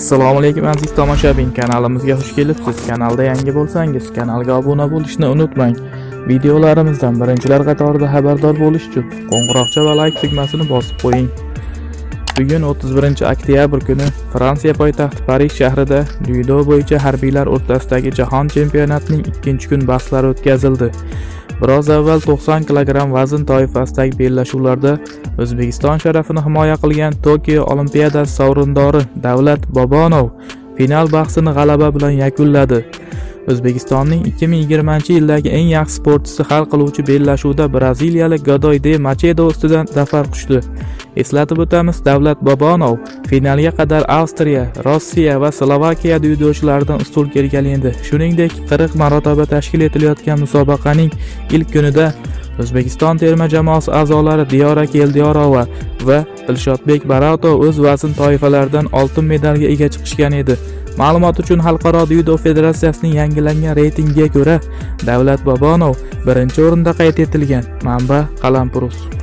assalomu alaykum aziz tomoshabin. Kanalimizga xush kelibsiz. Kanalda yangi bo'lsangiz kanalga obuna bo'lishni unutmang. Videolarimizdan birinchilar qatorida xabardor bo'lish uchun qo'ng'iroqcha va like tugmasini bosib qo'ying. Bugun 31 oktyabr kuni fransiya poytaxti parij shahrida dzyudo bo'yicha harbiylar o'rtasidagi jahon chempionatining ikkinchi kun bahslari o'tkazildi. Biroz avval 90 kg vazn toifasidagi bellashuvlarda o'zbekiston sharafini himoya qilgan tokio olimpiadasi sovrindori davlat bobonov final bahsini g'alaba bilan yakunladi. O'zbekistonning 2020 yildagi eng yaxshi sportchisi hal qiluvchi bellashuvda braziliyalik godoy de machedo ustidan zafar quchdi. Eslatib o'tamiz davlat bobonov finalga qadar avstriya rossiya va slovakiya dzyudochilaridan ustun kelgan edi. Shuningdek 40 marotaba tashkil etilayotgan musobaqaning ilk kunida o'zbekiston terma jamoasi a'zolari diyora keldiyorova va dilshodbek baratov o'z vazn toifalaridan oltin medalga ega chiqishgan edi. Ma'lumot uchun xalqaro dzyudo federatsiyasining yangilangan reytingiga ko'ra davlat bobonov birinchi o'rinda qayd etilgan manba qalampurus.